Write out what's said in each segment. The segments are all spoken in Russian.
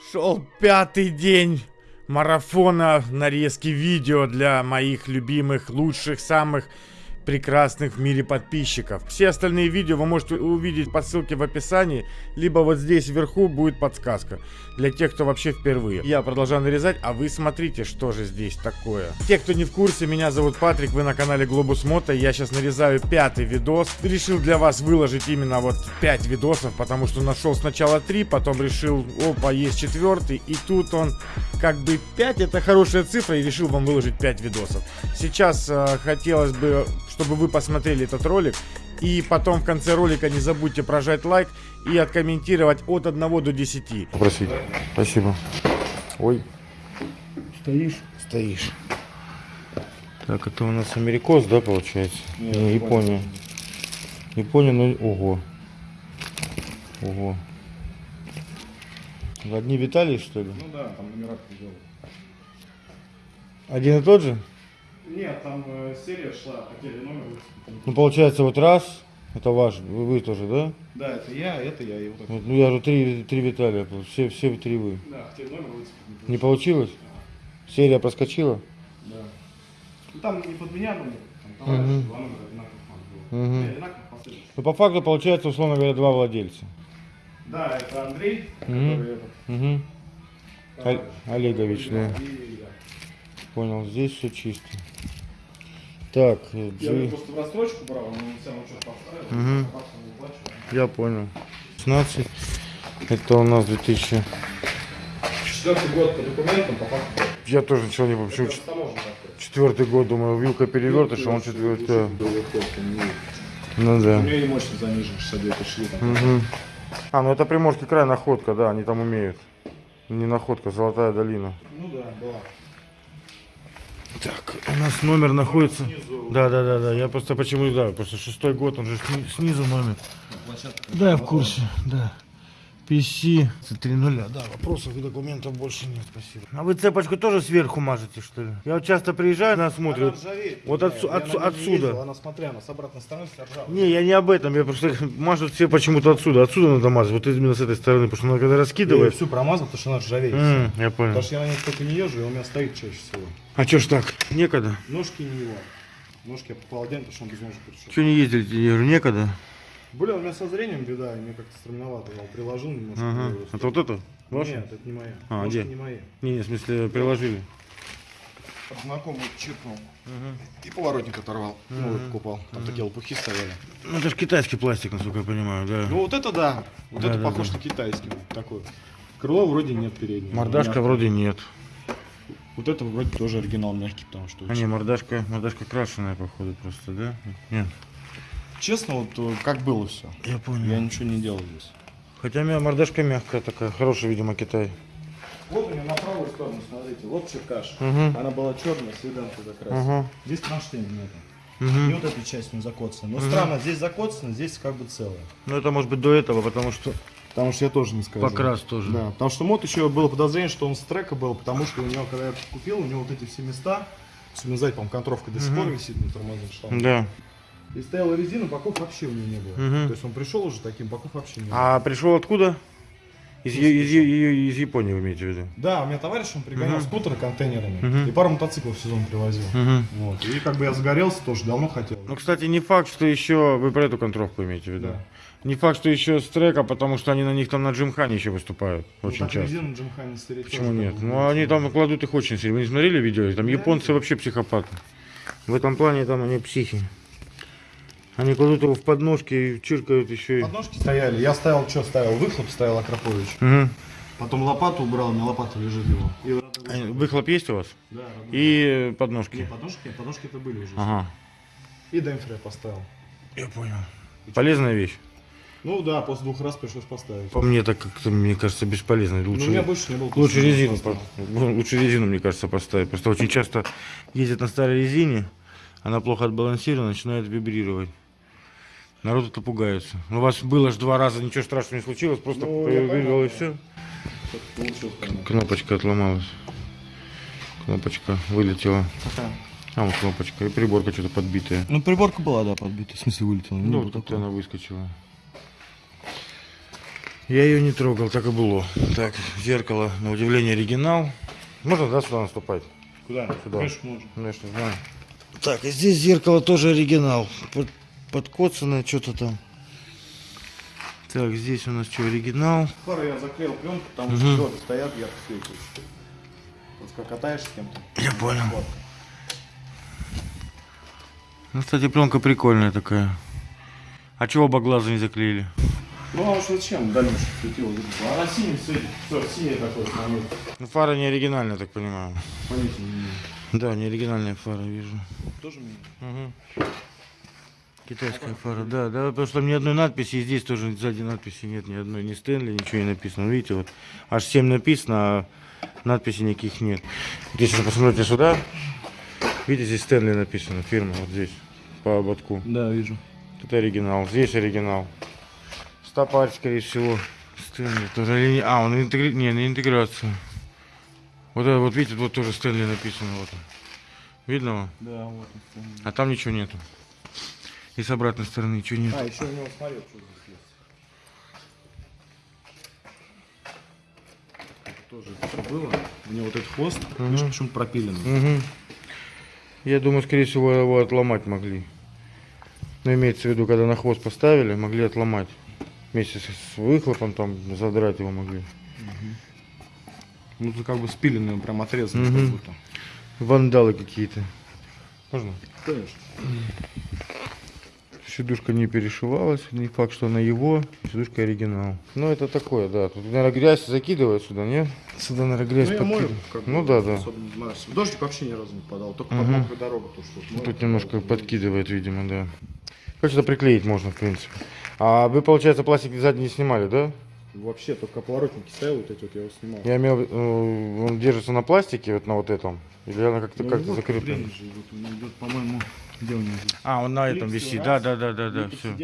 Шел пятый день марафона нарезки видео для моих любимых, лучших, самых прекрасных в мире подписчиков. Все остальные видео вы можете увидеть по ссылке в описании, либо вот здесь вверху будет подсказка для тех, кто вообще впервые. Я продолжаю нарезать, а вы смотрите, что же здесь такое. Те, кто не в курсе, меня зовут Патрик, вы на канале Глобус Мото, я сейчас нарезаю пятый видос. Решил для вас выложить именно вот 5 видосов, потому что нашел сначала 3, потом решил, опа, есть четвертый, и тут он как бы 5, это хорошая цифра, и решил вам выложить 5 видосов. Сейчас э, хотелось бы чтобы вы посмотрели этот ролик. И потом в конце ролика не забудьте прожать лайк и откомментировать от 1 до 10. Попросить. Спасибо. Ой. Стоишь? Стоишь. Так, это у нас америкос, да, получается? Нет, Не, Япония. Япония, ну, ого. Ого. Одни Виталий, что ли? Ну да, там номера сделал. Один и тот же? Нет, там э, серия шла, хотели номер. Ну, получается, вот раз, это ваш, вы, вы тоже, да? Да, это я, это я, и вот это. Вот, ну, я же три, три Виталия, все, все три вы. Да, хотели номер выцепить. Не получилось? Серия проскочила? Да. Ну там не под меня номер, там товарищ, Мгм. два номера одинаковых было. Мгм. Не, одинаковых. Ну, по факту, получается, условно говоря, два владельца. Да, это Андрей, Мгм. который этот. Угу. Олегович, да. Понял, здесь все чисто. Так, э, Я G- просто в рассрочку брал, он мне сам что поставил, выплачивал. я понял. 16. Это у нас 2000. Четвертый год по документам, по факту. Я тоже ничего не чет- такой. четвертый год, думаю, вилка перевертыш, а он четвертый. Ну У да. меня и мощность занижена, 62 тысячи там. Мгм. А, ну это Приморский край, находка, да, они там умеют. Не находка, Золотая долина. Ну да, была. Так, у нас номер находится. Да, да, да, да. Я просто почему, да, просто шестой год, он же сни- снизу номер. Да, я в курсе, да. PC 3.0, да, вопросов и документов больше нет, спасибо. А вы цепочку тоже сверху мажете, что ли? Я вот часто приезжаю, нас смотрят. Вот отсу- отсу- отсюда. Она смотря, она с обратной стороны ржавая. Не, я не об этом, я просто мажут все почему-то отсюда. Отсюда надо мазать, вот именно с этой стороны, потому что она когда Я раскидывает. всю промазал, потому что она ржавеет. М, я понял. Потому что я на ней только не езжу, и у меня стоит чаще всего. А чё ж так? Некогда. Ножки не его. Ножки я попал отдельно, потому что он без ножек пришел. Чё не ездили? Я говорю, некогда. Блин, у меня со зрением беда, и мне как-то стремновато. Я его приложил немножко. Ага. и Это вот это? Ваше? Нет, это не моя. А, Ножки где? не мои. Не, не, в смысле, приложили. Знакомый чиркнул. И поворотник оторвал. Ну, вот покупал. Там такие лопухи стояли. Ну это же китайский пластик, насколько я понимаю, да. Ну вот это да. Вот Да, это да, похож да. на китайский. Такой. Крыло вроде нет переднего. Мордашка вроде нет. Вот это вроде тоже оригинал мягкий, потому что... А не, мордашка, мордашка крашеная, походу, просто, да? Нет. Честно, вот э, как было все. Я понял. Я ничего не делал здесь. Хотя у меня мордашка мягкая такая, хорошая, видимо, Китай. Вот у меня на правую сторону, смотрите, вот черкаш. Мгм. Она была черная, седанка закрасила. Ага. Здесь кронштейна нету. И Мгм. вот эта часть не закоцана. Но странно, здесь закоцано, здесь как бы целое. Ну это может быть до этого, потому что Потому что я тоже не скажу. покрас тоже. Да, потому что мод еще было подозрение, что он с трека был, потому что у него, когда я купил, у него вот эти все места, особенно сзади, по-моему, контровка до сих пор висит на тормозных штангах. Да. И стояла резина, боков вообще у него не было. Мгм. То есть он пришел уже таким, боков вообще не было. А пришел откуда? Из, из, Е- из Японии вы имеете в виду? Да, у меня товарищ, он пригонял скутеры контейнерами Мгм. и пару мотоциклов в сезон привозил. Угу. Вот. И как бы я загорелся тоже, давно хотел. Ну, кстати, не факт, что еще вы про эту контровку имеете в виду. Да. Не факт, что еще с трека, потому что они на них там на Джимхане еще выступают. Ну, Очень так часто. резину Джимхани стереть Почему нет? Ну, они там кладут их очень сильно. Вы не смотрели видео? Там японцы вообще психопаты. В этом плане там они психи. Они кладут его в подножки и чиркают еще и... Подножки стояли. Я ставил, что ставил? Выхлоп ставил Акропович. Мгм. Потом лопату убрал, на лопату лежит его. И Выхлоп есть у вас? Да, родной. И подножки. подножки, подножки это были уже. Ага. И демпфер я поставил. Я понял. Полезная вещь. Ну да, после двух раз пришлось поставить. По мне так как-то, мне кажется, бесполезно. Ну, Лучше, у меня больше не было. лучше резину, по- лучше резину, мне кажется, поставить. Просто очень часто ездят на старой резине, она плохо отбалансирована, начинает вибрировать. Народ это пугается. Ну, У вас было же два раза, ничего страшного не случилось, просто Ну, я вибрировало и все. Кнопочка отломалась. Кнопочка вылетела. А вот кнопочка. И приборка что-то подбитая. Ну, приборка была, да, подбита. В смысле, вылетела. Ну, вот тут она выскочила. Я ее не трогал, так и было. Так, зеркало, на удивление, оригинал. Можно, да, сюда наступать? Куда? Сюда. Конечно, можно. Ну, не знаю. Так, и здесь зеркало тоже оригинал. Под, подкоцанное что-то там. Так, здесь у нас что, оригинал? Фары я заклеил пленку, потому Мгм. что звезды стоят, ярко светят. Вот как катаешься с кем-то. Я понял. Вот. Ну, кстати, пленка прикольная такая. А чего оба глаза не заклеили? Ну а уж зачем? Дальше светило. Она синий светит. Все, синий такой момент. Ну, фара не оригинальная, так понимаю. Понятия не имею. Да, не оригинальная фара, вижу. Тоже мне. Угу. Китайская фара, да, да, потому что там ни одной надписи, и здесь тоже сзади надписи нет, ни одной, ни Стэнли, ничего не написано. Видите, вот аж 7 написано, а надписей никаких нет. Вот Если посмотрите сюда, видите, здесь Стэнли написано, фирма, вот здесь, по ободку. Да, вижу. Тут оригинал, здесь оригинал. Стопарь, скорее всего, Стэнли тоже. или не- А, он интегри... не, не интеграция. Вот это, вот видите, вот тоже Стэнли написано, вот он. Видно вам? Да, вот он. А там ничего нету. И с обратной стороны ничего нет. А, еще у него смотри, вот что здесь есть. Тоже всё было. У него вот этот хвост, видишь, почему пропиленный. Мгм. Я думаю, скорее всего, его отломать могли. Но имеется в виду, когда на хвост поставили, могли отломать. Вместе с выхлопом там задрать его могли. Ну, тут как бы спиленный, он прям как будто. Вандалы какие-то. Можно? Конечно. Сидушка не перешивалась, не факт, что она его, сидушка оригинал. Ну, это такое, да. Тут, наверное, грязь закидывают сюда, нет? Сюда, наверное, грязь Ну, подкидывают. как Ну, да, да. Дождик вообще ни разу не подал, только под Мгм. мокрую дорогу то, что вот мою, Тут немножко вот, подкидывает, видимо, да. Как сюда приклеить можно, в принципе. А вы, получается, пластик сзади не снимали, да? Вообще, только поворотники ставил, вот эти вот, я его снимал. Я имел, э, он держится на пластике, вот на вот этом? Или она как-то Ну, как-то вот закрыта? же идет, по-моему, где у него здесь? А, он на этом Клипсы висит, раз, да, да, да, да, да, все.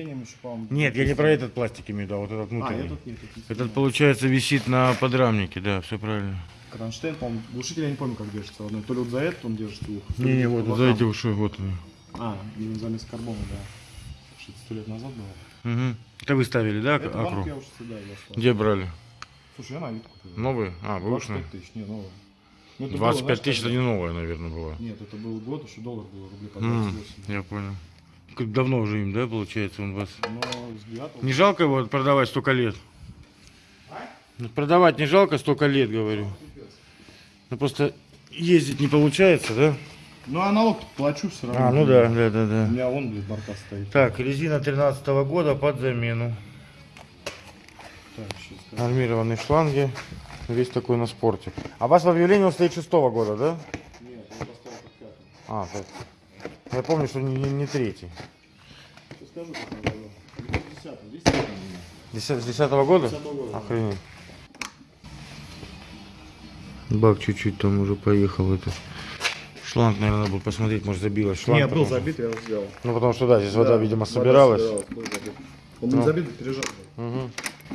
Нет, я не про этот пластик имею, да, вот этот А, внутренний. этот нет, этот, Этот, получается, висит на подрамнике, да, все правильно. Кронштейн, по-моему, глушитель я не помню, как держится. одной. То ли вот за этот он держит ух. Не-не, вот, вот за эти уши, вот они. А, именно замес карбона, да. Что-то сто лет назад было. Угу. Это вы ставили, да, Это банк акру? я уже сюда. Где брали? Слушай, я на вид купил. Новые? А, бэушные. 25 тысяч, не, новые. Ну, это было, 25 знаешь, тысяч это не новая, наверное, была. Нет, это был год, еще доллар был рублей по М, 28. Я понял. Как давно уже им, да, получается, он вас? Но 9 Не жалко его продавать столько лет? Ну, продавать не жалко столько лет, говорю. Ну просто ездить не получается, да? Ну, а налог плачу все равно. А, ну да, да, да, У да. меня вон, блин, борта стоит. Так, резина 13 года под замену. Так, сейчас. Армированные шланги. Весь такой на спорте. А у вас в объявлении он стоит 6 года, да? Нет, я поставил как пятый. А, так. Я помню, что не, не, не третий. Сейчас скажу, как он было. 10 здесь нет у меня. Десят- С 10 года? 10 года, да. Охренеть. Бак чуть-чуть там уже поехал это. Шланг, наверное, надо было посмотреть, может забилось. Шланг Нет, был забит, я его сделал. Ну потому что да, здесь вода, Да, видимо, вода собиралась. собиралась, был забит. Он Ну. не забит, а пережат. был. Мгм.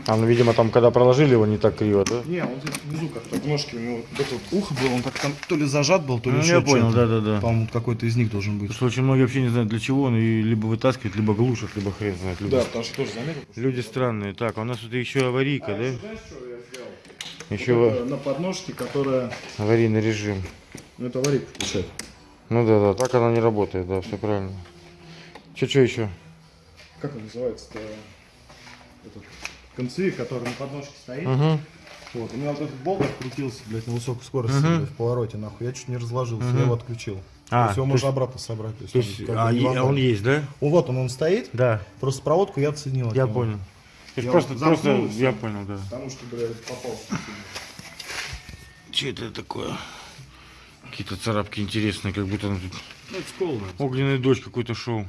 А, ну, видимо, там, когда проложили его, не так криво, да? Не, он здесь внизу как так ножки, у него вот это вот ухо было, он как там то ли зажат был, то ли Ну, еще я понял, да-да-да. По-моему, какой-то из них должен быть. Потому что очень многие вообще не знают, для чего он и либо вытаскивает, либо глушит, либо хрен знает. Люди, Да, потому что тоже заметил. люди странные. Так, а у нас тут еще аварийка, да? Знаешь, что я сделал? Еще Это на подножке, которая... аварийный режим. Ну, это аварийку включает. Ну да, да, так она не работает, да, все правильно. Че, что еще? Как он называется-то? Этот концевик, который на подножке стоит. Угу. Вот, у меня вот этот болт открутился, блядь, на высокой скорости, Мгм. блядь, в повороте, нахуй. Я чуть не разложился, Мгм. я его отключил. А, то есть его то можно есть- обратно собрать. То есть, То есть, а, а вандал. он есть, да? Ну, вот он, он стоит, Да, просто проводку я отсоединил. от я понял. То есть Я просто, просто, я понял, да. Потому что, блядь, попал. Че это такое? Какие-то царапки интересные, как будто тут Ну, это скол, огненный дождь какой-то шел.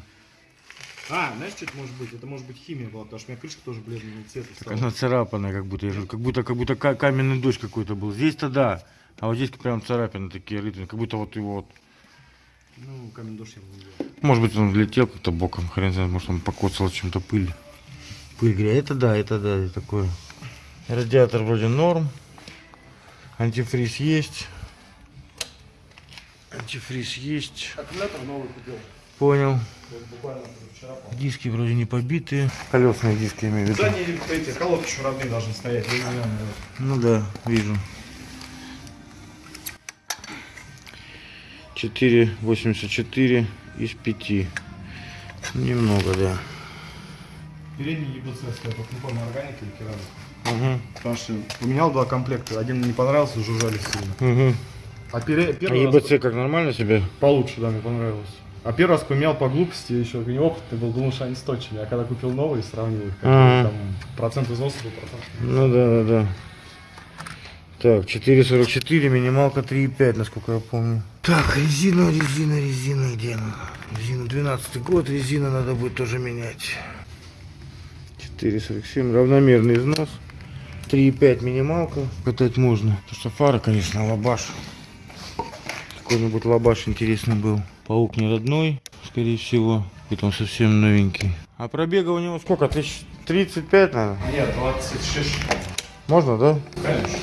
А, знаешь, что это может быть? Это может быть химия была, потому что у меня крышка тоже бледного цвета стала. Она царапанная, как будто, я же- как будто, как будто ка- каменный дождь какой-то был. Здесь-то да, а вот здесь прям царапины такие рытвины, как будто вот его вот. Ну, камень дождь я не видел. Может быть он летел как-то боком, хрен знает, может он покоцал чем-то пыль. Пыль, говоря, это да, это да, это такое. Радиатор вроде норм. Антифриз есть. Антифриз есть. Аккумулятор новый купил. Понял. Вот буквально. Диски вроде не побитые. Колесные диски имею в виду. Задние эти колодки еще родные должны стоять. я не знаю, наверное. Ну да, вижу. 4,84 из 5. Немного, да. Передний ЕБЦ стоит, вот не помню, органика или керамика. Угу. Потому что поменял два комплекта. Один не понравился, жужжали сильно. Угу. А, пере- А первый раз ЕБЦ как нормально себе? получше, да, мне понравилось. А первый раз поменял по глупости, еще неопытный был, думал, что они сточные. А когда купил новые, сравнил их, как Ага. там процент износа был процент. Ну да, да, да. Так, 4,44, минималка 3,5, насколько я помню. Так, резина, резина, резина, где она? Резина 12 год, резина надо будет тоже менять. 4,47, равномерный износ. 3,5 минималка. Катать можно. Потому что фара, конечно, лабаш. Какой-нибудь лабаш интересный был. Паук не родной, скорее всего. Это он совсем новенький. А пробега у него сколько? Тысяч 35, наверное? Нет, 26. Можно, да? Конечно.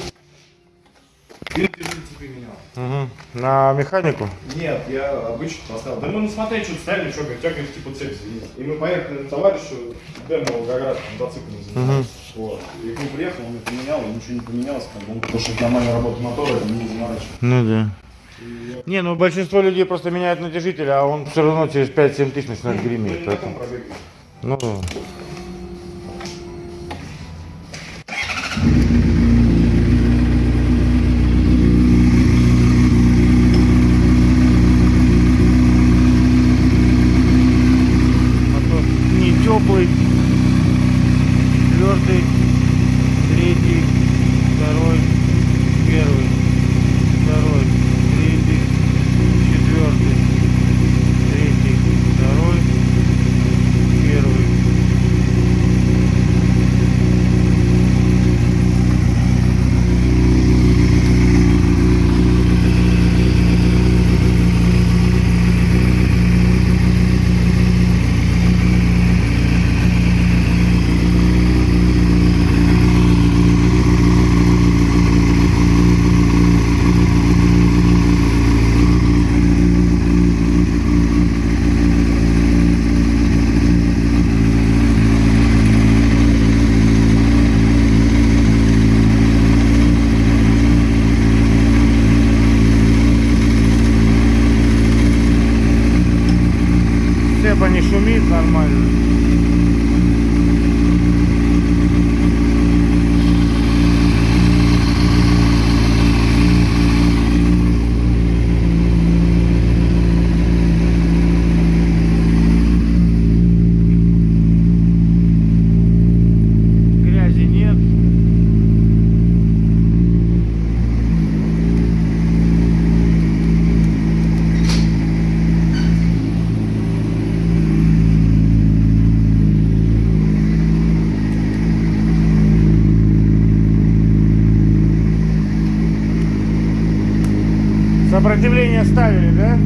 Цепи менял. Угу. На механику? Нет, я обычно поставил. Да мы на смотреть что-то ставили, что говорит, типа цепь звенит. И мы поехали на товарищу, на Волгоград, мотоциклом занимался. Вот. И к нему приехал, он мне поменял, и ничего не поменялось, как бы, он, потому что это нормальная работа мотора, не заморачивается. Ну да. Не, ну большинство людей просто меняют натяжитель, а он все равно через 5-7 тысяч начинает Ну, греметь. таком Поэтому... Ну да. Мотор не теплый. Четвертый, третий, второй, первый, второй, третий, четвертый, третий, второй, первый. Цепа не шумит нормально. Грязи нет. Сопротивление ставили, да?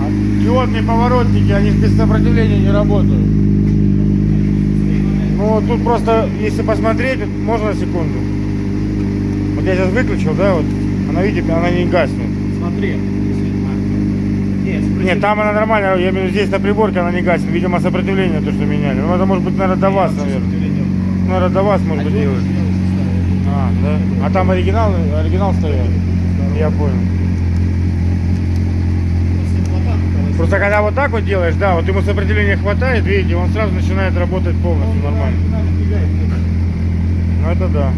А диодные поворотники, они без сопротивления не работают. Ну, тут просто, если посмотреть, вот можно секунду? Вот я сейчас выключил, да, вот, она, видите, она не гаснет. Смотри. Нет, Нет, там она нормальная, я имею здесь на приборке она не гаснет. Видимо, сопротивление то, что меняли. Ну, это может быть, наверное, до вас, наверное. Наверное, до вас, может быть, делать. А, да? А там оригинал, оригинал стоял? Я понял. Просто когда вот так вот делаешь, да, вот ему сопротивления хватает, видите, он сразу начинает работать полностью нормально. Ну это да.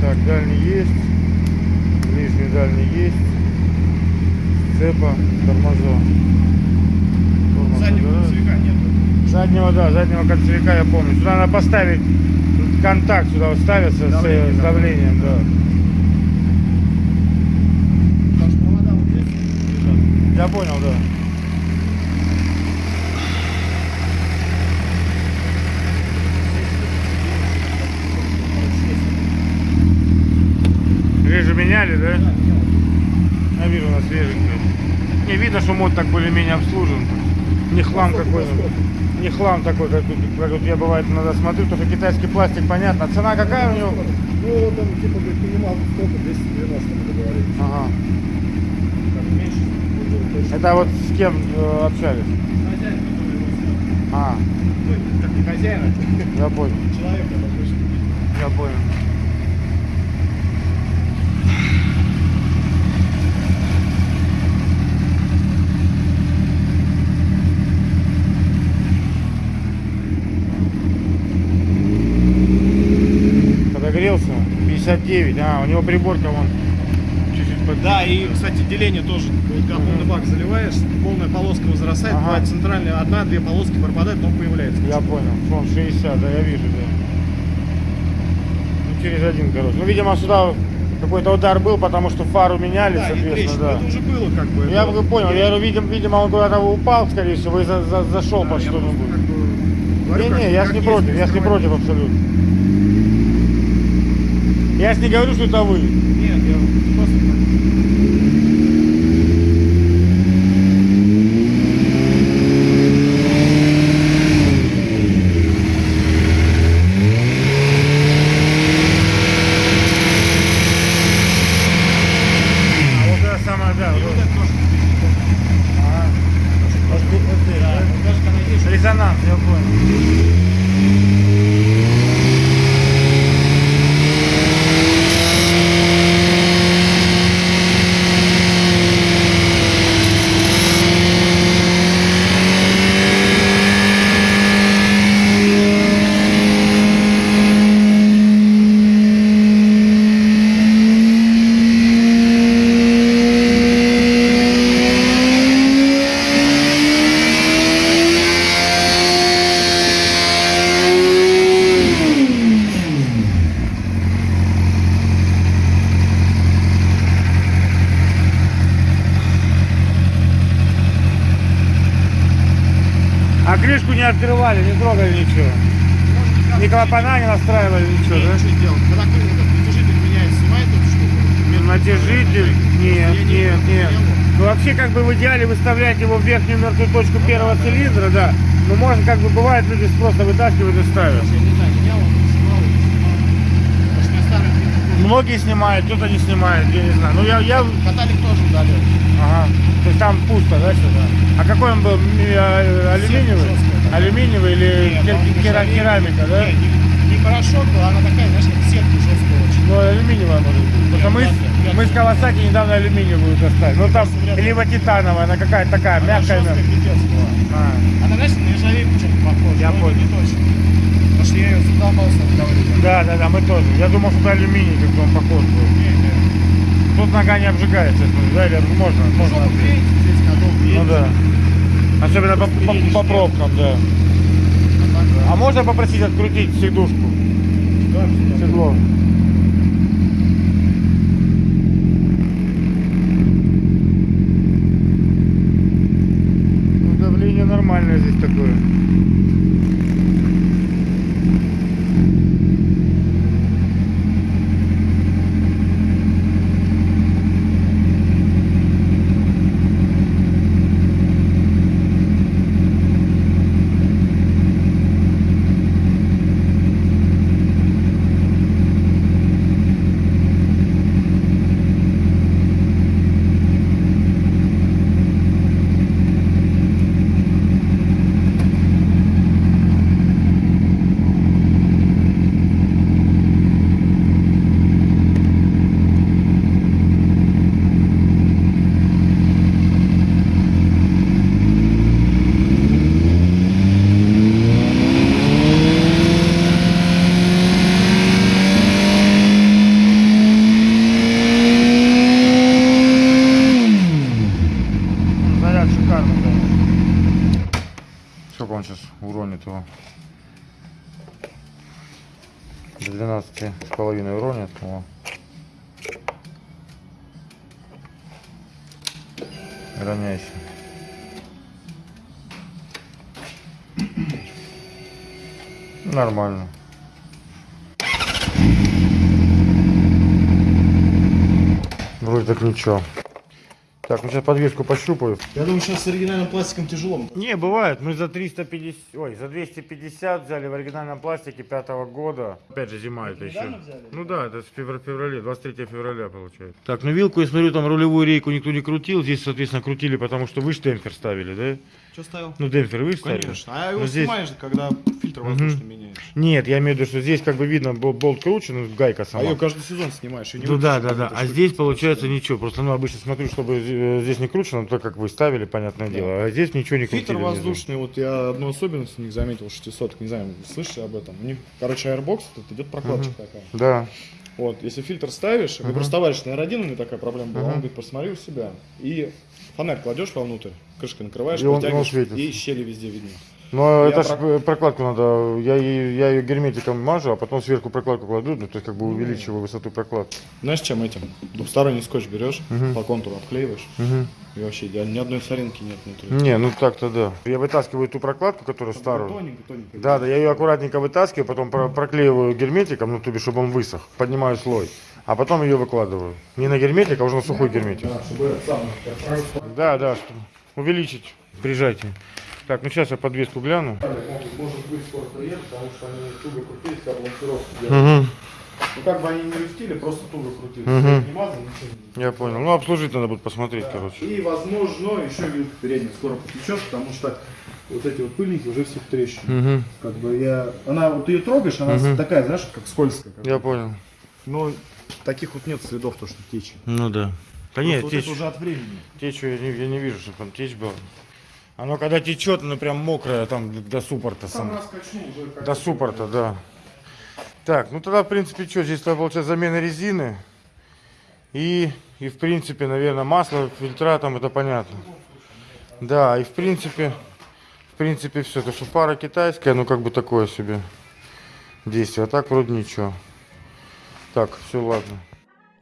Так, дальний есть. Ближний дальний есть. Цепа, тормоза. Тормоз Заднего кольцевика нет. Заднего, да, заднего кольцевика я помню. Сюда надо поставить контакт, сюда вот ставится Давление, с, с да. давлением, да. Потому что провода вот здесь лежат. Я понял, да. Режу меняли, да? Я вижу, у нас свеженький. Не видно, что мод так более-менее обслужен. не хлам какой-нибудь. Не хлам такой, как тут, как тут я бывает иногда смотрю, потому что китайский пластик, понятно. Цена какая у него? Ну, там, типа, говорит, минимал сколько? 290 мы договорились. Ага. Там меньше, уже точно. Это вот с кем э, общались? Хозяин. А, как не хозяин, а я понял. человек, который. Я понял. Подогрелся? 59. А, у него приборка вон Да, и, кстати, деление тоже. Вот когда полный бак заливаешь, полная полоска возрастает, Ага. бывает центральная, одна-две полоски пропадают, но появляется. Я понял. Фон 60, да, я вижу, да. Ну, через один, короче. Ну, видимо, сюда какой-то удар был, потому что фару меняли, Да, соответственно, да. Это уже было как бы. Я это- бы понял, я говорю, видим, видимо, он куда-то упал, скорее всего, и за- за- зашел Да, под что-нибудь. как бы говорю, Не-не, как- я как ж не против, я ж не против абсолютно. Я ж не говорю, что это вы. Нет, я просто так. А вот это самое, да. И вот. вот это тоже. Ага. Вот тут, вот здесь, Да, да? вот даже когда едешь, Резонанс, я понял. А крышку не открывали, не трогали ничего. Ни клапана не настраивали, ничего, не, да? что делать. Когда ты этот натяжитель меняет, снимает эту штуку. Натяжитель? Нет, Я не нет, понял, нет. не понял. Ну вообще как бы в идеале выставлять его в верхнюю мертвую точку первого цилиндра, Но можно как бы бывает люди просто вытаскивают и ставят. Многие снимают, кто-то не снимает, я не знаю. Ну я, я, Каталик тоже удалил. ага. То есть там пусто, да, сюда? А какой он был? А, Алюминиевый? жесткая, да. Алюминиевый или керамика, да? Не, порошок, а она такая, знаешь, как сетка жесткая очень. Ну, алюминиевая может быть. Потому что мы, мы с Кавасаки недавно алюминиевую достали. Ну там либо титановая, она какая-то такая, Она мягкая. жесткая А. Она, знаешь, на нержавейку что-то похожа. Я это понял. не точно. Потому что я ее задолбался говорить. Да, да, да, мы тоже. Я думал, что это алюминий, как он похож был. Не, не. Тут нога не обжигается, да, или можно? можно Жопу обжечь? греете, здесь Ну да. Особенно по, по- по пробкам, да. А так, да. А можно попросить открутить сидушку? Да. Седло. Ну, давление нормальное здесь такое. Заряд шикарный, да. Сколько он сейчас уронит его? До 12 с половиной уронит. О. Равняйся. Нормально. Вроде ничего. Так, ну сейчас подвеску пощупаю. Я думаю, сейчас с оригинальным пластиком тяжело. Не, бывает. Мы за 350, ой, за 250 взяли в оригинальном пластике пятого года. Опять же зима это еще. взяли? Ну да, это в февр- феврале, 23 февраля получается. Так, ну вилку, я смотрю, там рулевую рейку никто не крутил. Здесь, соответственно, крутили, потому что вы ж демпфер ставили, да? Что ставил? Ну, демпфер вы ж ставили? Конечно. А его Ну, здесь- снимаешь, когда фильтр воздушный меняешь. Нет, я имею в виду, что здесь как бы видно, бол- болт кручен, гайка А сама. ее каждый сезон снимаешь. и не Ну да, да, да. А здесь получается ничего. Просто ну обычно смотрю, чтобы э, здесь не кручено, то как вы ставили, понятное дело. А здесь ничего не крутили. Фильтр воздушный, вот я одну особенность у них заметил, 600, не знаю, слышали об этом? У них, короче, Airbox, тут идет прокладочка такая. Да. Вот, если фильтр ставишь, uh просто товарищ на R1 у меня такая проблема была, он говорит, посмотри у себя, и фонарь кладешь вовнутрь, крышкой накрываешь, И он- и щели везде видно. Но Я это про- э, прокладку надо, я, ее- я ее герметиком мажу, а потом сверху прокладку кладу, ну, то есть как бы увеличиваю высоту прокладки. Знаешь, чем этим? Двухсторонний скотч берешь, по контуру обклеиваешь, и вообще идеально, ни одной соринки нет внутри. Не, ну так-то да. Я вытаскиваю ту прокладку, которую старую. Тоненько, тоненько. Да, да, я ее аккуратненько вытаскиваю, потом про- проклеиваю герметиком, ну, то бишь, чтобы он высох, поднимаю слой, а потом ее выкладываю. Не на герметик, а уже на сухой герметик. Да, да, чтобы увеличить, прижатие. Так, ну сейчас я подвеску гляну. Может быть скоро приедет, потому что они туго крутились, когда балансировку делали. Угу, Ну как бы они не люфтили, просто туго крутились. Мгм. Не мазали, ничего не я понял. Ну, обслужить надо будет посмотреть, короче. И, возможно, еще вилка передняя скоро потечет, потому что вот эти вот пыльники уже все в трещины. Угу, Как бы я... Она, вот ты ее трогаешь, она Мгм. такая, знаешь, как скользкая. как я понял. Но таких вот нет следов, то, что течи. Ну да. Да нет, вот течь, это уже от времени. течь я не, я не вижу, чтобы там течь была. Оно когда течет, оно прям мокрое там до суппорта. Сам Сам. До суппорта, да. Так, ну тогда, в принципе, что, здесь получается замена резины. И, и в принципе, наверное, масло, фильтра там, это понятно. Да, и в принципе, в принципе, все. То, что фара китайская, ну как бы такое себе действие. А так вроде ничего. Так, все, ладно.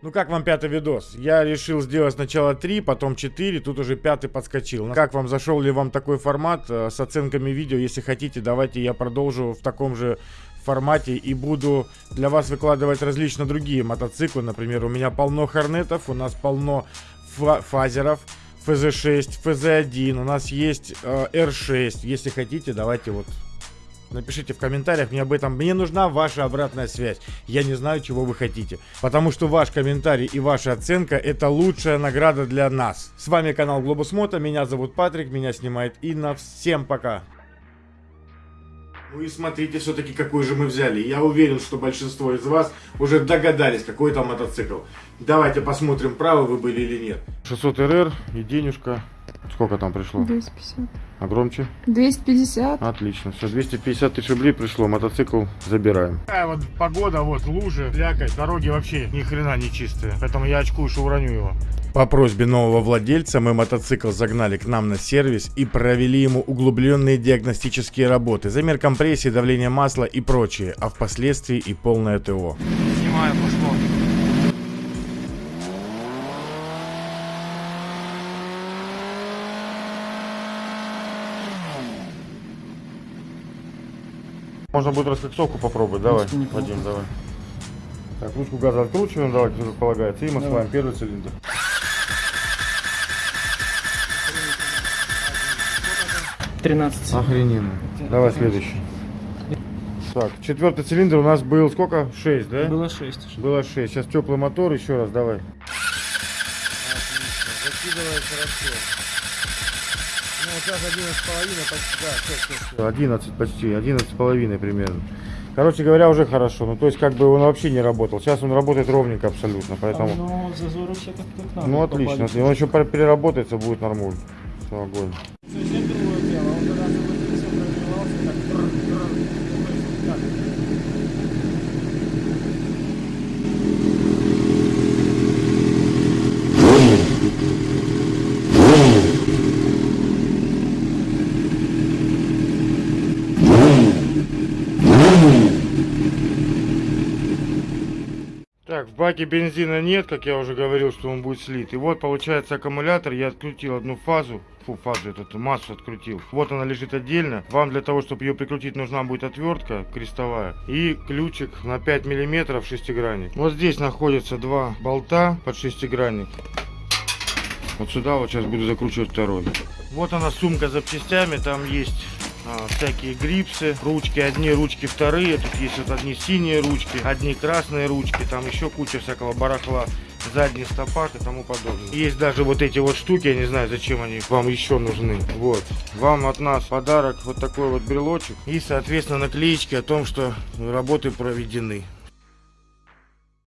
Ну как вам пятый видос? Я решил сделать сначала 3, потом 4, тут уже пятый подскочил. Как вам, зашел ли вам такой формат э, с оценками видео? Если хотите, давайте я продолжу в таком же формате и буду для вас выкладывать различно другие мотоциклы. Например, у меня полно хорнетов, у нас полно фа- фазеров, ФЗ-6, ФЗ-1, у нас есть э, R6. Если хотите, давайте вот Напишите в комментариях мне об этом. Мне нужна ваша обратная связь. Я не знаю, чего вы хотите. Потому что ваш комментарий и ваша оценка это лучшая награда для нас. С вами канал Глобус Мото. Меня зовут Патрик. Меня снимает Инна. Всем пока. Ну и смотрите все-таки, какой же мы взяли. Я уверен, что большинство из вас уже догадались, какой там мотоцикл. Давайте посмотрим, правы вы были или нет. 600 РР и денежка. Сколько там пришло? 250. А громче? 250. Отлично. Все, 250 тысяч рублей пришло. Мотоцикл забираем. Такая вот погода, вот лужи, слякоть, дороги вообще ни хрена не чистые. Поэтому я очкую, что уроню его. По просьбе нового владельца мы мотоцикл загнали к нам на сервис и провели ему углубленные диагностические работы, замер компрессии, давление масла и прочее, а впоследствии и полное ТО. Можно будет раскоксовку попробовать. Давай, Вадим, давай. Так, ручку газа откручиваем, давайте, как полагается, и маслаем первый цилиндр. Тринадцать. Охрененно. Давай следующий. Так, четвертый цилиндр у нас был сколько? 6, да? Было шесть. Было 6. Сейчас теплый мотор, еще раз, давай. Закидывай хорошо. Вот сейчас 11,5 почти, да, все, все, все. 11 почти, 11,5 примерно. Короче говоря, уже хорошо. Ну, то есть, как бы он вообще не работал. Сейчас он работает ровненько абсолютно, поэтому... Ну, зазоры все как как надо. Ну, отлично. попали. Он еще пер- переработается, будет нормально. Все, огонь. Совсем другое дело. Он когда заводился, прогревался, так трр-трр. Ну, то есть, как? Так, в баке бензина нет, как я уже говорил, что он будет слит. И вот получается аккумулятор, я открутил одну фазу, фу, фазу, эту массу открутил. Вот она лежит отдельно. Вам для того, чтобы ее прикрутить, нужна будет отвертка крестовая и ключик на 5 миллиметров шестигранник. Вот здесь находятся два болта под шестигранник. Вот сюда вот сейчас буду закручивать второй. Вот она сумка с запчастями, там есть а, всякие грипсы, ручки, одни ручки вторые, тут есть вот одни синие ручки, одни красные ручки, там еще куча всякого барахла, задний стопак и тому подобное. Есть даже вот эти вот штуки, я не знаю, зачем они вам еще нужны. Вот, вам от нас подарок, вот такой вот брелочек и, соответственно, наклеечки о том, что работы проведены.